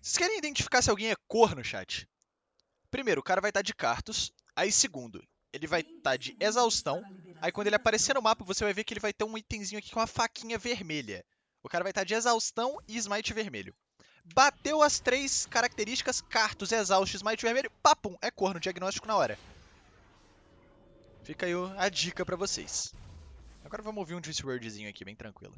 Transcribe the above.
Vocês querem identificar se alguém é corno, chat? Primeiro, o cara vai estar de Cartus. Aí, segundo, ele vai estar de Exaustão. Aí, quando ele aparecer no mapa, você vai ver que ele vai ter um itemzinho aqui com uma faquinha vermelha. O cara vai estar de Exaustão e Smite vermelho. Bateu as três características, Cartus, Exaust, Smite vermelho, papum, é corno, diagnóstico na hora. Fica aí a dica pra vocês. Agora vamos ouvir um Juice Wordzinho aqui, bem tranquilo.